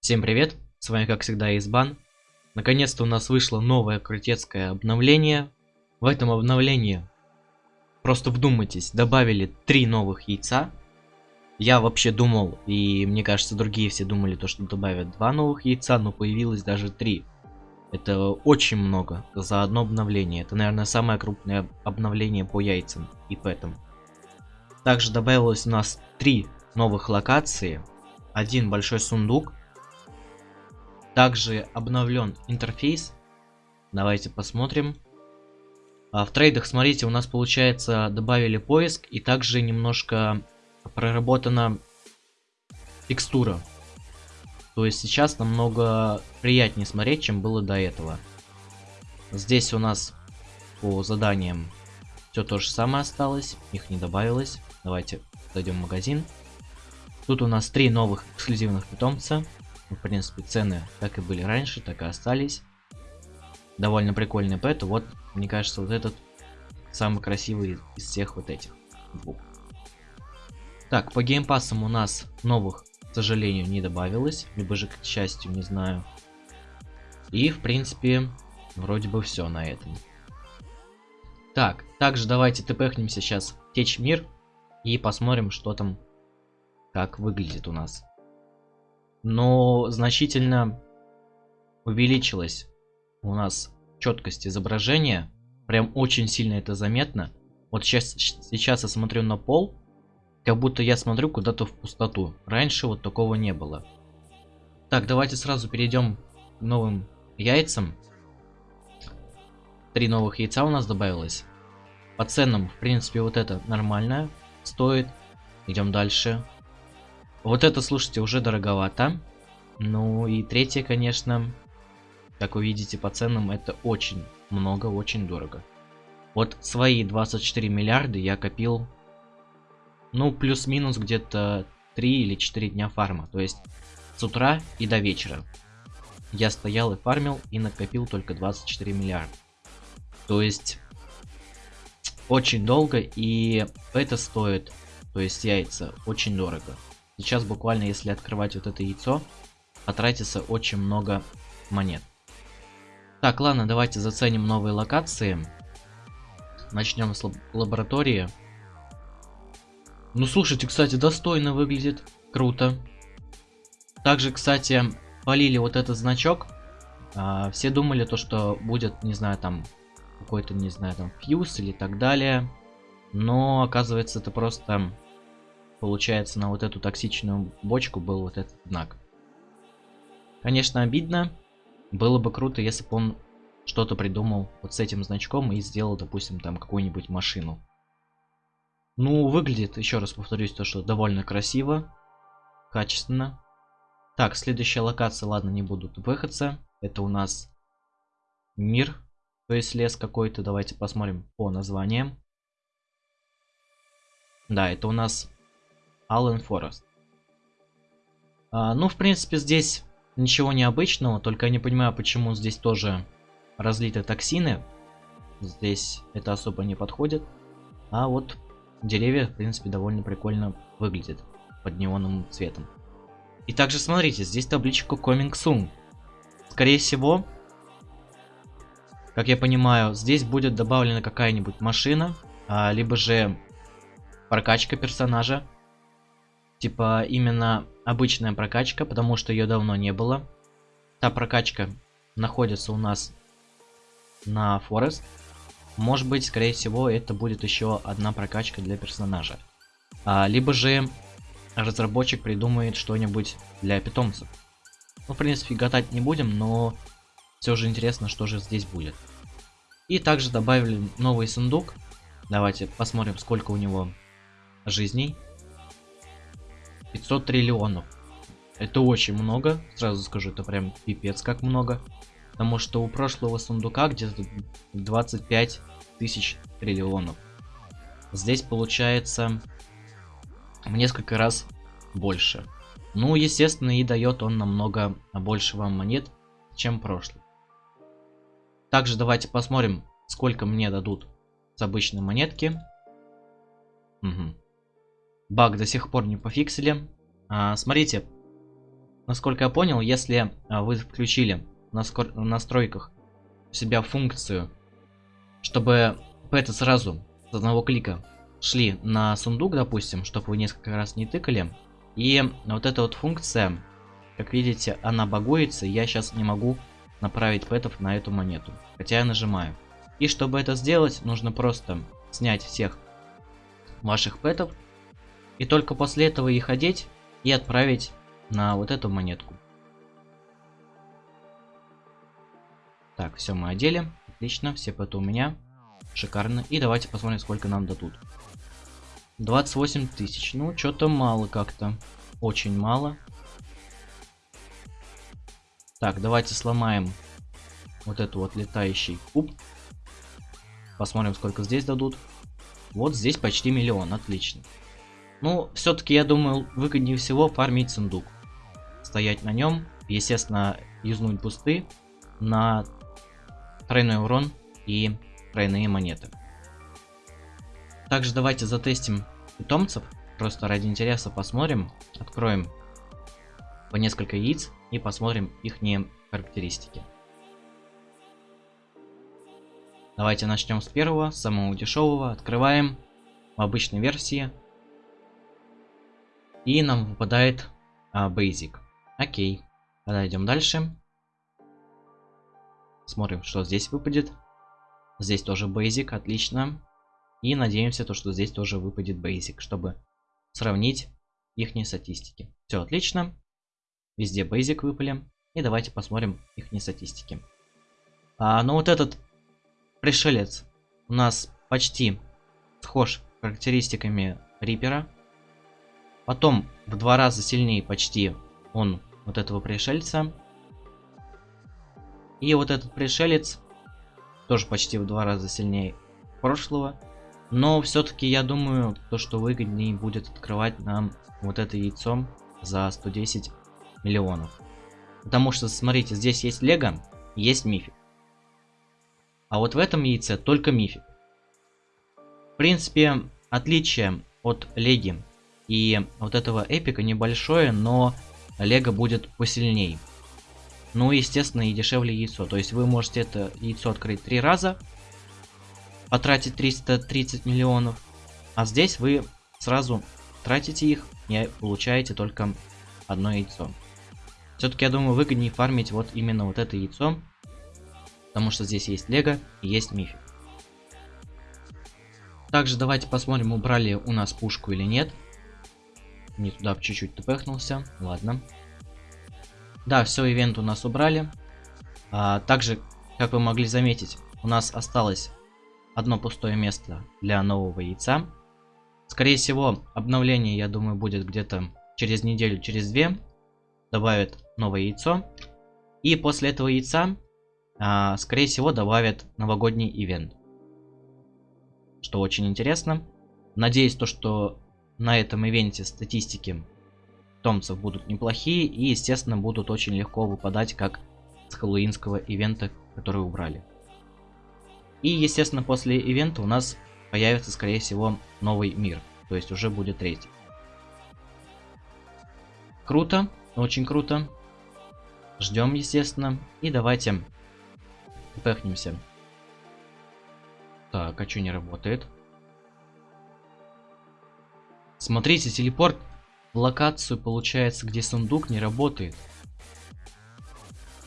Всем привет, с вами как всегда Избан. Наконец-то у нас вышло новое крутецкое обновление. В этом обновлении, просто вдумайтесь, добавили три новых яйца. Я вообще думал, и мне кажется другие все думали, то что добавят два новых яйца, но появилось даже три. Это очень много за одно обновление. Это, наверное, самое крупное обновление по яйцам и пэтам. Также добавилось у нас три новых локации. Один большой сундук, также обновлен интерфейс. Давайте посмотрим. А в трейдах, смотрите, у нас получается добавили поиск и также немножко проработана текстура. То есть сейчас намного приятнее смотреть, чем было до этого. Здесь у нас по заданиям все то же самое осталось, их не добавилось. Давайте зайдем в магазин. Тут у нас три новых эксклюзивных питомца. Ну, в принципе, цены как и были раньше, так и остались. Довольно прикольный пэт. Вот, мне кажется, вот этот самый красивый из всех вот этих двух. Так, по геймпасам у нас новых, к сожалению, не добавилось. Либо же, к счастью, не знаю. И, в принципе, вроде бы все на этом. Так, также давайте тпхнемся сейчас Течь Мир и посмотрим, что там, как выглядит у нас но значительно увеличилась у нас четкость изображения. Прям очень сильно это заметно. Вот сейчас, сейчас я смотрю на пол, как будто я смотрю куда-то в пустоту. Раньше вот такого не было. Так, давайте сразу перейдем к новым яйцам. Три новых яйца у нас добавилось. По ценам, в принципе, вот это нормально стоит. Идем дальше. Вот это, слушайте, уже дороговато. Ну и третье, конечно, как вы видите по ценам, это очень много, очень дорого. Вот свои 24 миллиарда я копил, ну, плюс-минус где-то 3 или 4 дня фарма. То есть с утра и до вечера. Я стоял и фармил и накопил только 24 миллиарда. То есть очень долго и это стоит, то есть яйца, очень дорого. Сейчас буквально, если открывать вот это яйцо, потратится очень много монет. Так, ладно, давайте заценим новые локации. Начнем с лаб лаборатории. Ну, слушайте, кстати, достойно выглядит. Круто. Также, кстати, полили вот этот значок. А, все думали то, что будет, не знаю, там какой-то, не знаю, там фьюз или так далее. Но оказывается, это просто получается, на вот эту токсичную бочку был вот этот знак. Конечно, обидно. Было бы круто, если бы он что-то придумал вот с этим значком и сделал, допустим, там какую-нибудь машину. Ну, выглядит, еще раз повторюсь, то, что довольно красиво, качественно. Так, следующая локация, ладно, не буду выходца. Это у нас мир, то есть лес какой-то. Давайте посмотрим по названиям. Да, это у нас Аллен Форест. А, ну, в принципе, здесь ничего необычного, только я не понимаю, почему здесь тоже разлиты токсины. Здесь это особо не подходит. А вот деревья, в принципе, довольно прикольно выглядят под неоновым цветом. И также смотрите, здесь табличка Coming Soon. Скорее всего, как я понимаю, здесь будет добавлена какая-нибудь машина, а, либо же прокачка персонажа. Типа именно обычная прокачка, потому что ее давно не было. Та прокачка находится у нас на Форест. Может быть, скорее всего, это будет еще одна прокачка для персонажа. А, либо же разработчик придумает что-нибудь для питомцев. Ну, в принципе, гадать не будем, но все же интересно, что же здесь будет. И также добавили новый сундук. Давайте посмотрим, сколько у него жизней. 500 триллионов. Это очень много, сразу скажу, это прям пипец как много. Потому что у прошлого сундука где-то 25 тысяч триллионов. Здесь получается в несколько раз больше. Ну, естественно, и дает он намного больше вам монет, чем прошлый. Также давайте посмотрим, сколько мне дадут с обычной монетки. Угу. Баг до сих пор не пофиксили. А, смотрите, насколько я понял, если а, вы включили на настройках у себя функцию, чтобы это сразу с одного клика шли на сундук, допустим, чтобы вы несколько раз не тыкали. И вот эта вот функция, как видите, она багуется, я сейчас не могу направить пэтов на эту монету. Хотя я нажимаю. И чтобы это сделать, нужно просто снять всех ваших пэтов. И только после этого их одеть и отправить на вот эту монетку. Так, все мы одели. Отлично, все пэты у меня. Шикарно. И давайте посмотрим, сколько нам дадут. 28 тысяч. Ну, что-то мало как-то. Очень мало. Так, давайте сломаем вот эту вот летающий куб. Посмотрим, сколько здесь дадут. Вот здесь почти миллион, отлично. Ну, все-таки, я думаю, выгоднее всего фармить сундук. Стоять на нем, естественно, юзнуть бусты на тройной урон и тройные монеты. Также давайте затестим питомцев. Просто ради интереса посмотрим. Откроем по несколько яиц и посмотрим их характеристики. Давайте начнем с первого, самого дешевого. Открываем в обычной версии. И нам выпадает а, Basic. Окей. Тогда идем дальше. Смотрим, что здесь выпадет. Здесь тоже Basic, отлично. И надеемся, то, что здесь тоже выпадет Basic, чтобы сравнить их статистики. Все отлично. Везде Basic выпали. И давайте посмотрим их статистики. А, ну вот этот пришелец у нас почти схож характеристиками Рипера. Потом в два раза сильнее почти он вот этого пришельца. И вот этот пришелец тоже почти в два раза сильнее прошлого. Но все-таки я думаю, то, что выгоднее будет открывать нам вот это яйцо за 110 миллионов. Потому что, смотрите, здесь есть лего, есть мифик. А вот в этом яйце только мифик. В принципе, отличие от леги и вот этого эпика небольшое, но лего будет посильней. Ну, естественно, и дешевле яйцо. То есть вы можете это яйцо открыть три раза, потратить 330 миллионов. А здесь вы сразу тратите их и получаете только одно яйцо. Все-таки, я думаю, выгоднее фармить вот именно вот это яйцо. Потому что здесь есть лего и есть мифик. Также давайте посмотрим, убрали у нас пушку или нет. Не туда чуть-чуть тпхнулся. Ладно. Да, все, ивент у нас убрали. А, также, как вы могли заметить, у нас осталось одно пустое место для нового яйца. Скорее всего, обновление, я думаю, будет где-то через неделю, через две. Добавят новое яйцо. И после этого яйца, а, скорее всего, добавят новогодний ивент. Что очень интересно. Надеюсь, то, что на этом ивенте статистики томцев будут неплохие и, естественно, будут очень легко выпадать, как с хэллоуинского ивента, который убрали. И, естественно, после ивента у нас появится, скорее всего, новый мир. То есть уже будет третий. Круто, очень круто. Ждем, естественно. И давайте пехнемся. Так, а что не работает? Смотрите, телепорт в локацию, получается, где сундук не работает.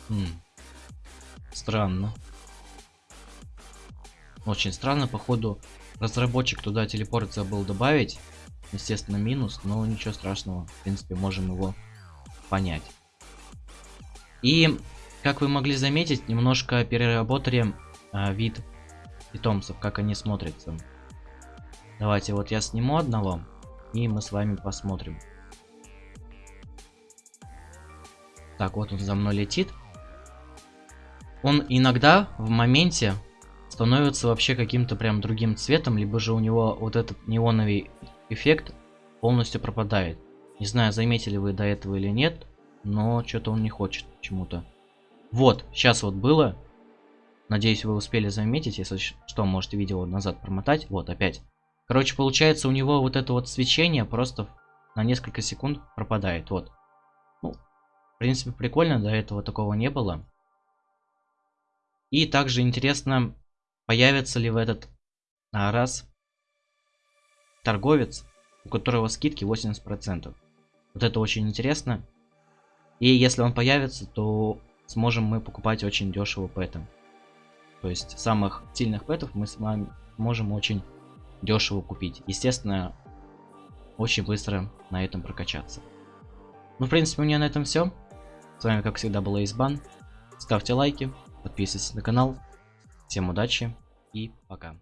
Хм. Странно. Очень странно, походу, разработчик туда телепорт забыл добавить. Естественно, минус, но ничего страшного. В принципе, можем его понять. И, как вы могли заметить, немножко переработали а, вид питомцев, как они смотрятся. Давайте вот я сниму одного, и мы с вами посмотрим. Так, вот он за мной летит. Он иногда в моменте становится вообще каким-то прям другим цветом, либо же у него вот этот неоновый эффект полностью пропадает. Не знаю, заметили вы до этого или нет, но что-то он не хочет почему-то. Вот, сейчас вот было. Надеюсь, вы успели заметить, если что, можете видео назад промотать. Вот, опять. Короче, получается, у него вот это вот свечение просто на несколько секунд пропадает. Вот принципе, прикольно, до этого такого не было. И также интересно, появится ли в этот а, раз торговец, у которого скидки 80%. Вот это очень интересно. И если он появится, то сможем мы покупать очень дешево пэты. То есть самых сильных пэтов мы с вами можем очень дешево купить. Естественно, очень быстро на этом прокачаться. Ну, в принципе, у меня на этом все. С вами, как всегда, был Избан. Ставьте лайки, подписывайтесь на канал. Всем удачи и пока.